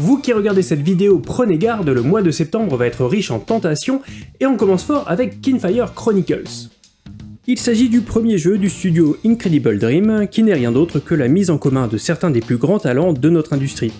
Vous qui regardez cette vidéo, prenez garde, le mois de septembre va être riche en tentations, et on commence fort avec Kinfire Chronicles. Il s'agit du premier jeu du studio Incredible Dream, qui n'est rien d'autre que la mise en commun de certains des plus grands talents de notre industrie.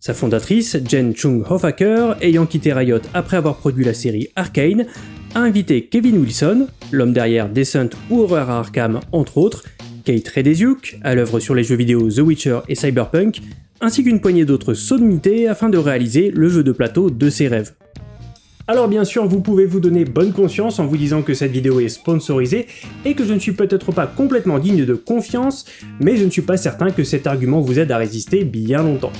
Sa fondatrice, Jen Chung Hoffaker, ayant quitté Riot après avoir produit la série Arcane, a invité Kevin Wilson, l'homme derrière Descent ou Horror Arkham entre autres, Kate Redesiuk, à l'œuvre sur les jeux vidéo The Witcher et Cyberpunk, ainsi qu'une poignée d'autres sommités afin de réaliser le jeu de plateau de ses rêves. Alors bien sûr, vous pouvez vous donner bonne conscience en vous disant que cette vidéo est sponsorisée et que je ne suis peut-être pas complètement digne de confiance, mais je ne suis pas certain que cet argument vous aide à résister bien longtemps.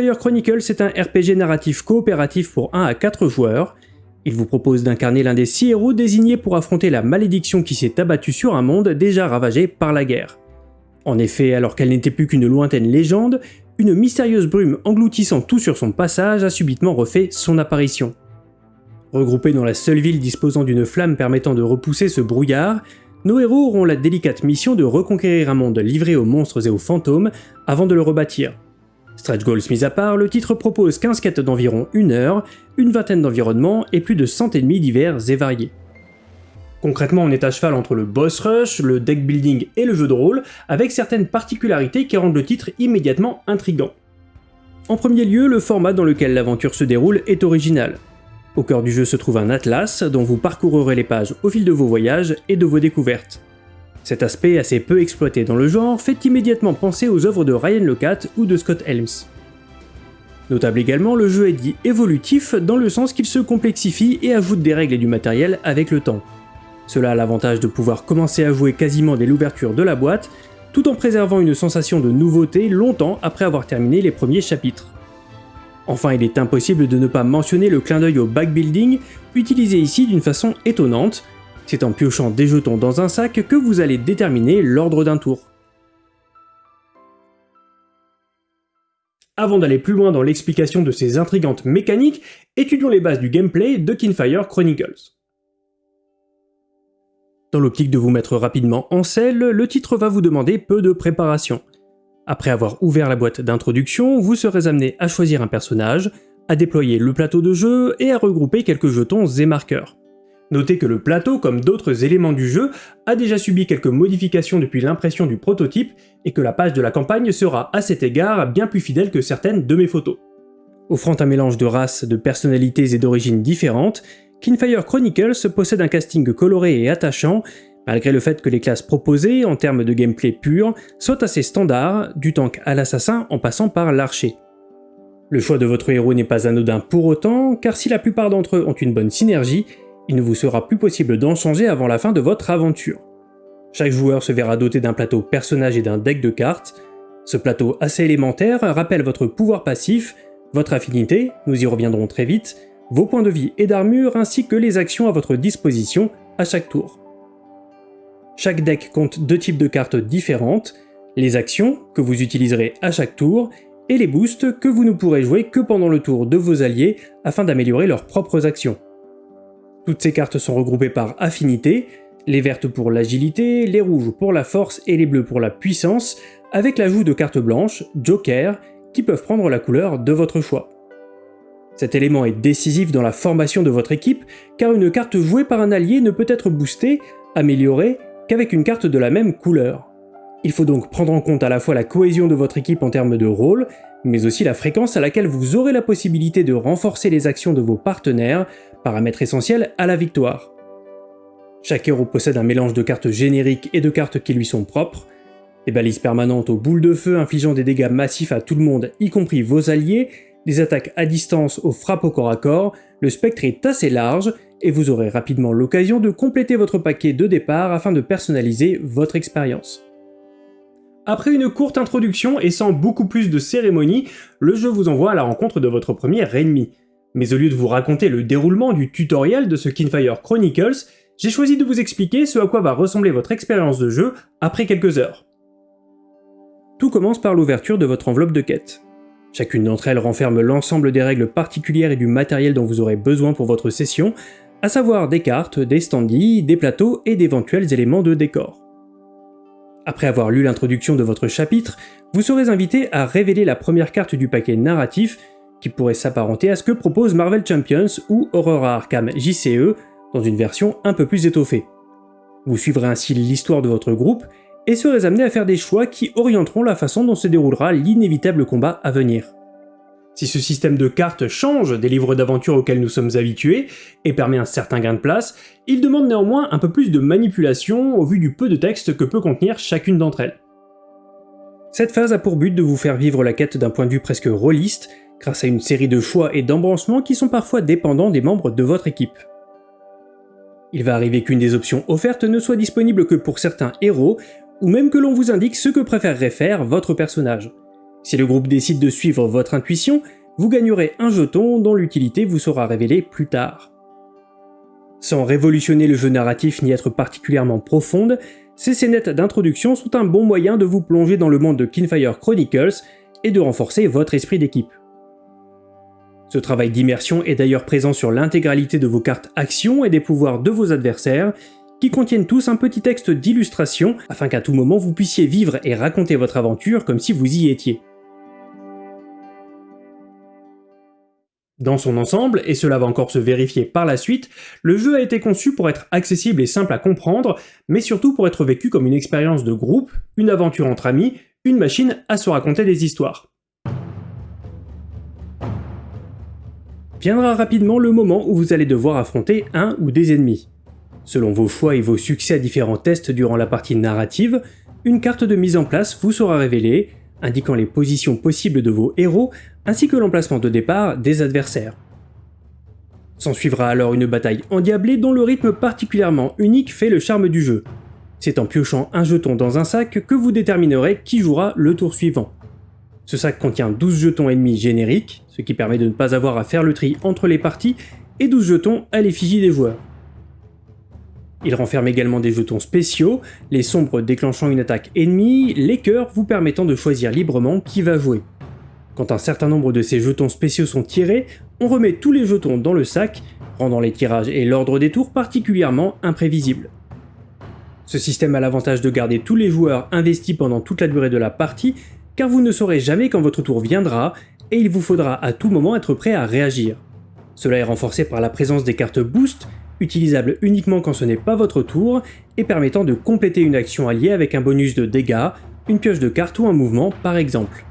Kinfire Chronicles est un RPG narratif coopératif pour 1 à 4 joueurs. Il vous propose d'incarner l'un des 6 héros désignés pour affronter la malédiction qui s'est abattue sur un monde déjà ravagé par la guerre. En effet, alors qu'elle n'était plus qu'une lointaine légende, une mystérieuse brume engloutissant tout sur son passage a subitement refait son apparition. Regroupés dans la seule ville disposant d'une flamme permettant de repousser ce brouillard, nos héros auront la délicate mission de reconquérir un monde livré aux monstres et aux fantômes avant de le rebâtir. Stretch goals mis à part, le titre propose 15 quêtes d'environ 1 heure, une vingtaine d'environnements et plus de 100 ennemis divers et variés. Concrètement, on est à cheval entre le boss rush, le deck building et le jeu de rôle, avec certaines particularités qui rendent le titre immédiatement intrigant. En premier lieu, le format dans lequel l'aventure se déroule est original. Au cœur du jeu se trouve un atlas dont vous parcourrez les pages au fil de vos voyages et de vos découvertes. Cet aspect assez peu exploité dans le genre fait immédiatement penser aux œuvres de Ryan Locat ou de Scott Helms. Notable également, le jeu est dit évolutif dans le sens qu'il se complexifie et ajoute des règles et du matériel avec le temps. Cela a l'avantage de pouvoir commencer à jouer quasiment dès l'ouverture de la boîte, tout en préservant une sensation de nouveauté longtemps après avoir terminé les premiers chapitres. Enfin, il est impossible de ne pas mentionner le clin d'œil au backbuilding, utilisé ici d'une façon étonnante, c'est en piochant des jetons dans un sac que vous allez déterminer l'ordre d'un tour. Avant d'aller plus loin dans l'explication de ces intrigantes mécaniques, étudions les bases du gameplay de Kinfire Chronicles. Dans l'optique de vous mettre rapidement en selle, le titre va vous demander peu de préparation. Après avoir ouvert la boîte d'introduction, vous serez amené à choisir un personnage, à déployer le plateau de jeu et à regrouper quelques jetons et marqueurs. Notez que le plateau, comme d'autres éléments du jeu, a déjà subi quelques modifications depuis l'impression du prototype et que la page de la campagne sera à cet égard bien plus fidèle que certaines de mes photos. Offrant un mélange de races, de personnalités et d'origines différentes, Kinfire Chronicles possède un casting coloré et attachant, malgré le fait que les classes proposées, en termes de gameplay pur, soient assez standards, du tank à l'assassin en passant par l'archer. Le choix de votre héros n'est pas anodin pour autant, car si la plupart d'entre eux ont une bonne synergie, il ne vous sera plus possible d'en changer avant la fin de votre aventure. Chaque joueur se verra doté d'un plateau personnage et d'un deck de cartes. Ce plateau assez élémentaire rappelle votre pouvoir passif, votre affinité, nous y reviendrons très vite, vos points de vie et d'armure ainsi que les actions à votre disposition à chaque tour. Chaque deck compte deux types de cartes différentes, les actions, que vous utiliserez à chaque tour, et les boosts que vous ne pourrez jouer que pendant le tour de vos alliés afin d'améliorer leurs propres actions. Toutes ces cartes sont regroupées par affinité, les vertes pour l'agilité, les rouges pour la force et les bleus pour la puissance, avec l'ajout de cartes blanches, Joker, qui peuvent prendre la couleur de votre choix. Cet élément est décisif dans la formation de votre équipe, car une carte jouée par un allié ne peut être boostée, améliorée, qu'avec une carte de la même couleur. Il faut donc prendre en compte à la fois la cohésion de votre équipe en termes de rôle, mais aussi la fréquence à laquelle vous aurez la possibilité de renforcer les actions de vos partenaires, paramètre essentiel à la victoire. Chaque héros possède un mélange de cartes génériques et de cartes qui lui sont propres, des balises permanentes aux boules de feu infligeant des dégâts massifs à tout le monde, y compris vos alliés, des attaques à distance aux frappes au corps à corps, le spectre est assez large, et vous aurez rapidement l'occasion de compléter votre paquet de départ afin de personnaliser votre expérience. Après une courte introduction et sans beaucoup plus de cérémonie, le jeu vous envoie à la rencontre de votre premier ennemi. Mais au lieu de vous raconter le déroulement du tutoriel de ce Kinfire Chronicles, j'ai choisi de vous expliquer ce à quoi va ressembler votre expérience de jeu après quelques heures. Tout commence par l'ouverture de votre enveloppe de quête. Chacune d'entre elles renferme l'ensemble des règles particulières et du matériel dont vous aurez besoin pour votre session, à savoir des cartes, des standees, des plateaux et d'éventuels éléments de décor. Après avoir lu l'introduction de votre chapitre, vous serez invité à révéler la première carte du paquet narratif qui pourrait s'apparenter à ce que propose Marvel Champions ou Aurora Arkham JCE dans une version un peu plus étoffée. Vous suivrez ainsi l'histoire de votre groupe et serez amené à faire des choix qui orienteront la façon dont se déroulera l'inévitable combat à venir. Si ce système de cartes change des livres d'aventure auxquels nous sommes habitués et permet un certain gain de place, il demande néanmoins un peu plus de manipulation au vu du peu de texte que peut contenir chacune d'entre elles. Cette phase a pour but de vous faire vivre la quête d'un point de vue presque rôliste, grâce à une série de choix et d'embranchements qui sont parfois dépendants des membres de votre équipe. Il va arriver qu'une des options offertes ne soit disponible que pour certains héros, ou même que l'on vous indique ce que préférerait faire votre personnage. Si le groupe décide de suivre votre intuition, vous gagnerez un jeton dont l'utilité vous sera révélée plus tard. Sans révolutionner le jeu narratif ni être particulièrement profonde, ces scénettes d'introduction sont un bon moyen de vous plonger dans le monde de Kinfire Chronicles et de renforcer votre esprit d'équipe. Ce travail d'immersion est d'ailleurs présent sur l'intégralité de vos cartes actions et des pouvoirs de vos adversaires, qui contiennent tous un petit texte d'illustration afin qu'à tout moment vous puissiez vivre et raconter votre aventure comme si vous y étiez. Dans son ensemble, et cela va encore se vérifier par la suite, le jeu a été conçu pour être accessible et simple à comprendre, mais surtout pour être vécu comme une expérience de groupe, une aventure entre amis, une machine à se raconter des histoires. Viendra rapidement le moment où vous allez devoir affronter un ou des ennemis. Selon vos choix et vos succès à différents tests durant la partie narrative, une carte de mise en place vous sera révélée, indiquant les positions possibles de vos héros ainsi que l'emplacement de départ des adversaires. S'en suivra alors une bataille endiablée dont le rythme particulièrement unique fait le charme du jeu. C'est en piochant un jeton dans un sac que vous déterminerez qui jouera le tour suivant. Ce sac contient 12 jetons ennemis génériques, ce qui permet de ne pas avoir à faire le tri entre les parties, et 12 jetons à l'effigie des joueurs. Il renferme également des jetons spéciaux, les sombres déclenchant une attaque ennemie, les cœurs vous permettant de choisir librement qui va jouer. Quand un certain nombre de ces jetons spéciaux sont tirés, on remet tous les jetons dans le sac, rendant les tirages et l'ordre des tours particulièrement imprévisibles. Ce système a l'avantage de garder tous les joueurs investis pendant toute la durée de la partie car vous ne saurez jamais quand votre tour viendra, et il vous faudra à tout moment être prêt à réagir. Cela est renforcé par la présence des cartes Boost, utilisables uniquement quand ce n'est pas votre tour, et permettant de compléter une action alliée avec un bonus de dégâts, une pioche de cartes ou un mouvement par exemple.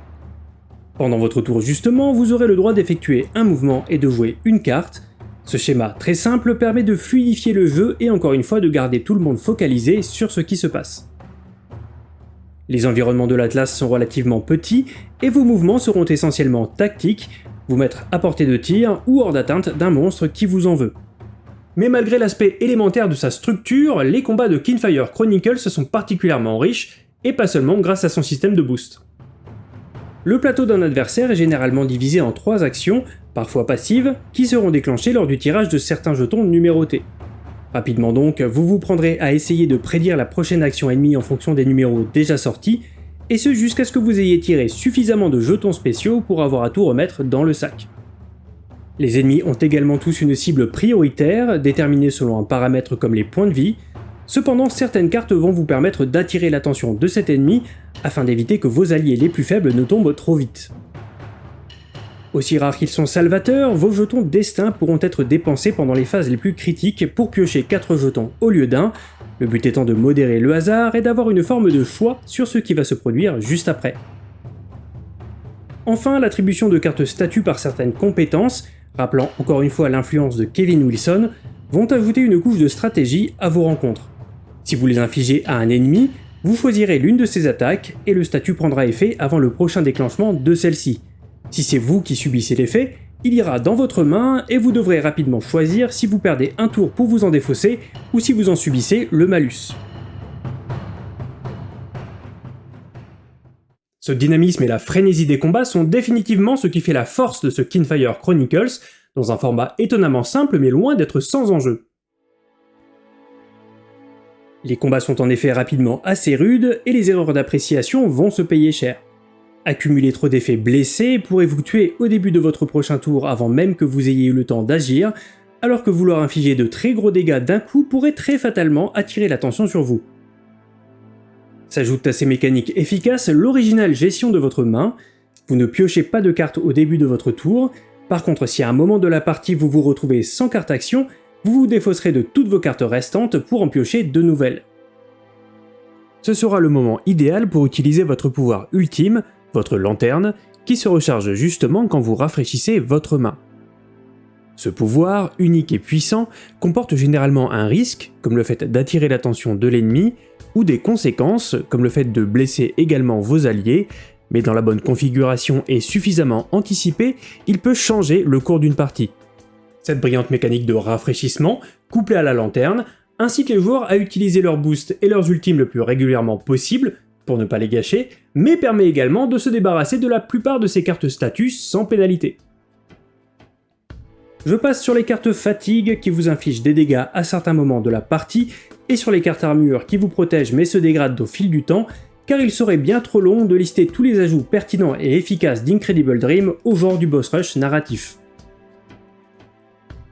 Pendant votre tour justement, vous aurez le droit d'effectuer un mouvement et de jouer une carte. Ce schéma très simple permet de fluidifier le jeu et encore une fois de garder tout le monde focalisé sur ce qui se passe. Les environnements de l'Atlas sont relativement petits et vos mouvements seront essentiellement tactiques, vous mettre à portée de tir ou hors d'atteinte d'un monstre qui vous en veut. Mais malgré l'aspect élémentaire de sa structure, les combats de Kinfire Chronicles sont particulièrement riches, et pas seulement grâce à son système de boost. Le plateau d'un adversaire est généralement divisé en trois actions, parfois passives, qui seront déclenchées lors du tirage de certains jetons numérotés. Rapidement donc, vous vous prendrez à essayer de prédire la prochaine action ennemie en fonction des numéros déjà sortis, et ce jusqu'à ce que vous ayez tiré suffisamment de jetons spéciaux pour avoir à tout remettre dans le sac. Les ennemis ont également tous une cible prioritaire, déterminée selon un paramètre comme les points de vie, cependant certaines cartes vont vous permettre d'attirer l'attention de cet ennemi afin d'éviter que vos alliés les plus faibles ne tombent trop vite. Aussi rares qu'ils sont salvateurs, vos jetons destin pourront être dépensés pendant les phases les plus critiques pour piocher 4 jetons au lieu d'un, le but étant de modérer le hasard et d'avoir une forme de choix sur ce qui va se produire juste après. Enfin, l'attribution de cartes statut par certaines compétences, rappelant encore une fois l'influence de Kevin Wilson, vont ajouter une couche de stratégie à vos rencontres. Si vous les infligez à un ennemi, vous choisirez l'une de ces attaques et le statut prendra effet avant le prochain déclenchement de celle-ci, si c'est vous qui subissez l'effet, il ira dans votre main et vous devrez rapidement choisir si vous perdez un tour pour vous en défausser ou si vous en subissez le malus. Ce dynamisme et la frénésie des combats sont définitivement ce qui fait la force de ce Kinfire Chronicles, dans un format étonnamment simple mais loin d'être sans enjeu. Les combats sont en effet rapidement assez rudes et les erreurs d'appréciation vont se payer cher. Accumuler trop d'effets blessés pourrait vous tuer au début de votre prochain tour avant même que vous ayez eu le temps d'agir, alors que vouloir infliger de très gros dégâts d'un coup pourrait très fatalement attirer l'attention sur vous. S'ajoute à ces mécaniques efficaces l'originale gestion de votre main, vous ne piochez pas de cartes au début de votre tour, par contre si à un moment de la partie vous vous retrouvez sans carte action, vous vous défausserez de toutes vos cartes restantes pour en piocher de nouvelles. Ce sera le moment idéal pour utiliser votre pouvoir ultime, votre lanterne, qui se recharge justement quand vous rafraîchissez votre main. Ce pouvoir, unique et puissant, comporte généralement un risque, comme le fait d'attirer l'attention de l'ennemi, ou des conséquences, comme le fait de blesser également vos alliés, mais dans la bonne configuration et suffisamment anticipé, il peut changer le cours d'une partie. Cette brillante mécanique de rafraîchissement, couplée à la lanterne, incite les joueurs à utiliser leurs boosts et leurs ultimes le plus régulièrement possible, pour ne pas les gâcher, mais permet également de se débarrasser de la plupart de ces cartes status sans pénalité. Je passe sur les cartes fatigue qui vous infligent des dégâts à certains moments de la partie, et sur les cartes armure qui vous protègent mais se dégradent au fil du temps, car il serait bien trop long de lister tous les ajouts pertinents et efficaces d'Incredible Dream au genre du boss rush narratif.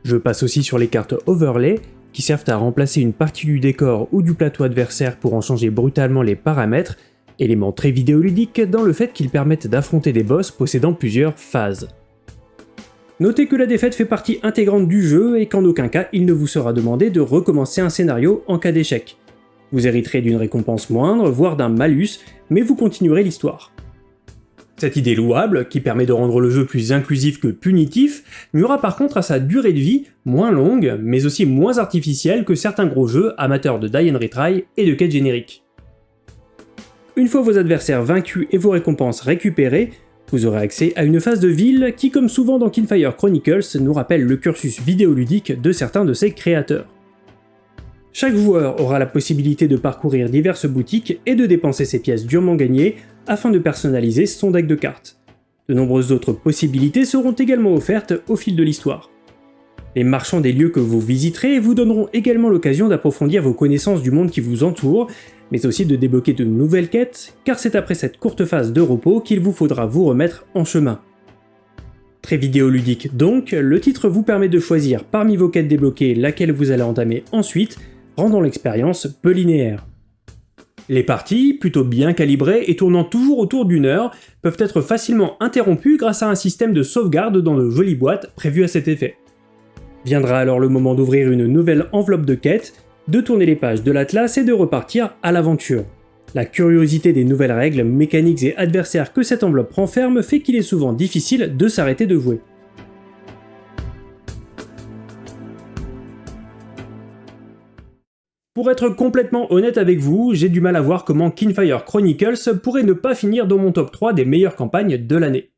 Je passe aussi sur les cartes overlay, qui servent à remplacer une partie du décor ou du plateau adversaire pour en changer brutalement les paramètres, élément très vidéoludique dans le fait qu'ils permettent d'affronter des boss possédant plusieurs phases. Notez que la défaite fait partie intégrante du jeu et qu'en aucun cas il ne vous sera demandé de recommencer un scénario en cas d'échec. Vous hériterez d'une récompense moindre, voire d'un malus, mais vous continuerez l'histoire. Cette idée louable, qui permet de rendre le jeu plus inclusif que punitif, nuira par contre à sa durée de vie, moins longue, mais aussi moins artificielle que certains gros jeux amateurs de die and retry et de quêtes génériques. Une fois vos adversaires vaincus et vos récompenses récupérées, vous aurez accès à une phase de ville qui, comme souvent dans Kinfire Chronicles, nous rappelle le cursus vidéoludique de certains de ses créateurs. Chaque joueur aura la possibilité de parcourir diverses boutiques et de dépenser ses pièces durement gagnées afin de personnaliser son deck de cartes. De nombreuses autres possibilités seront également offertes au fil de l'histoire. Les marchands des lieux que vous visiterez vous donneront également l'occasion d'approfondir vos connaissances du monde qui vous entoure, mais aussi de débloquer de nouvelles quêtes, car c'est après cette courte phase de repos qu'il vous faudra vous remettre en chemin. Très vidéoludique donc, le titre vous permet de choisir parmi vos quêtes débloquées laquelle vous allez entamer ensuite, rendant l'expérience peu linéaire. Les parties, plutôt bien calibrées et tournant toujours autour d'une heure, peuvent être facilement interrompues grâce à un système de sauvegarde dans de jolies boîtes prévues à cet effet. Viendra alors le moment d'ouvrir une nouvelle enveloppe de quête, de tourner les pages de l'atlas et de repartir à l'aventure. La curiosité des nouvelles règles, mécaniques et adversaires que cette enveloppe renferme fait qu'il est souvent difficile de s'arrêter de jouer. Pour être complètement honnête avec vous, j'ai du mal à voir comment Kinfire Chronicles pourrait ne pas finir dans mon top 3 des meilleures campagnes de l'année.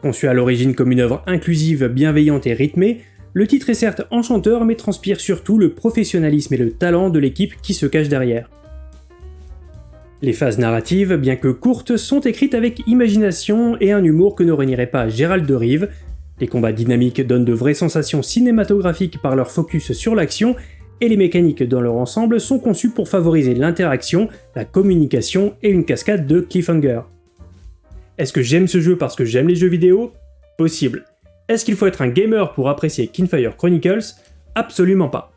Conçu à l'origine comme une œuvre inclusive, bienveillante et rythmée, le titre est certes enchanteur mais transpire surtout le professionnalisme et le talent de l'équipe qui se cache derrière. Les phases narratives, bien que courtes, sont écrites avec imagination et un humour que ne renierait pas Gérald de Rive. Les combats dynamiques donnent de vraies sensations cinématographiques par leur focus sur l'action et les mécaniques dans leur ensemble sont conçues pour favoriser l'interaction, la communication et une cascade de cliffhanger. Est-ce que j'aime ce jeu parce que j'aime les jeux vidéo? Possible. Est-ce qu'il faut être un gamer pour apprécier Kinfire Chronicles? Absolument pas.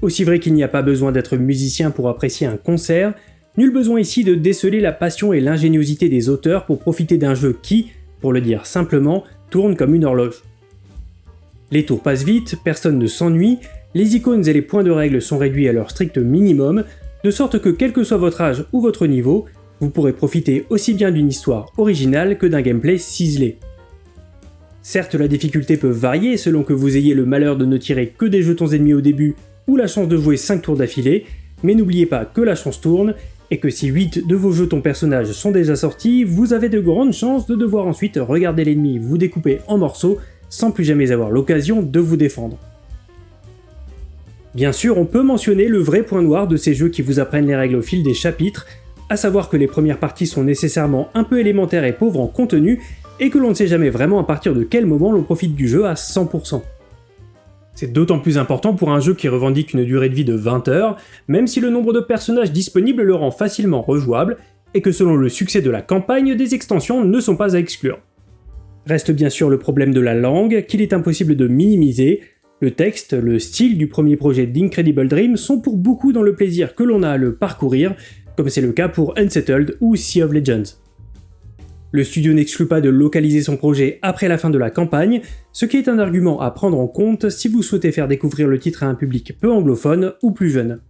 Aussi vrai qu'il n'y a pas besoin d'être musicien pour apprécier un concert, nul besoin ici de déceler la passion et l'ingéniosité des auteurs pour profiter d'un jeu qui, pour le dire simplement, tourne comme une horloge. Les tours passent vite, personne ne s'ennuie, les icônes et les points de règle sont réduits à leur strict minimum, de sorte que quel que soit votre âge ou votre niveau, vous pourrez profiter aussi bien d'une histoire originale que d'un gameplay ciselé. Certes, la difficulté peut varier selon que vous ayez le malheur de ne tirer que des jetons ennemis au début ou la chance de jouer 5 tours d'affilée, mais n'oubliez pas que la chance tourne, et que si 8 de vos jetons personnages sont déjà sortis, vous avez de grandes chances de devoir ensuite regarder l'ennemi vous découper en morceaux sans plus jamais avoir l'occasion de vous défendre. Bien sûr, on peut mentionner le vrai point noir de ces jeux qui vous apprennent les règles au fil des chapitres, à savoir que les premières parties sont nécessairement un peu élémentaires et pauvres en contenu, et que l'on ne sait jamais vraiment à partir de quel moment l'on profite du jeu à 100%. C'est d'autant plus important pour un jeu qui revendique une durée de vie de 20 heures, même si le nombre de personnages disponibles le rend facilement rejouable, et que selon le succès de la campagne, des extensions ne sont pas à exclure. Reste bien sûr le problème de la langue, qu'il est impossible de minimiser, le texte, le style du premier projet d'Incredible Dream sont pour beaucoup dans le plaisir que l'on a à le parcourir, comme c'est le cas pour Unsettled ou Sea of Legends. Le studio n'exclut pas de localiser son projet après la fin de la campagne, ce qui est un argument à prendre en compte si vous souhaitez faire découvrir le titre à un public peu anglophone ou plus jeune.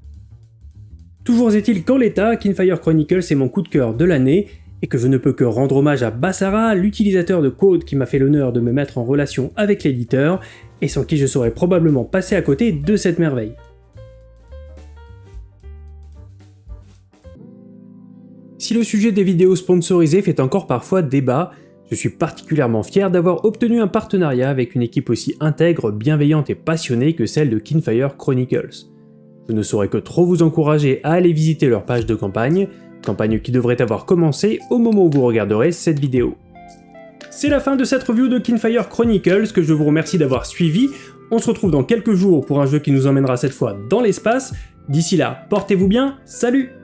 Toujours est-il qu'en l'état, Kinfire Chronicles est mon coup de cœur de l'année, et que je ne peux que rendre hommage à Bassara, l'utilisateur de code qui m'a fait l'honneur de me mettre en relation avec l'éditeur, et sans qui je serais probablement passé à côté de cette merveille. Si le sujet des vidéos sponsorisées fait encore parfois débat, je suis particulièrement fier d'avoir obtenu un partenariat avec une équipe aussi intègre, bienveillante et passionnée que celle de Kinfire Chronicles. Je ne saurais que trop vous encourager à aller visiter leur page de campagne, qui devrait avoir commencé au moment où vous regarderez cette vidéo. C'est la fin de cette review de Kinfire Chronicles que je vous remercie d'avoir suivi. On se retrouve dans quelques jours pour un jeu qui nous emmènera cette fois dans l'espace. D'ici là, portez-vous bien, salut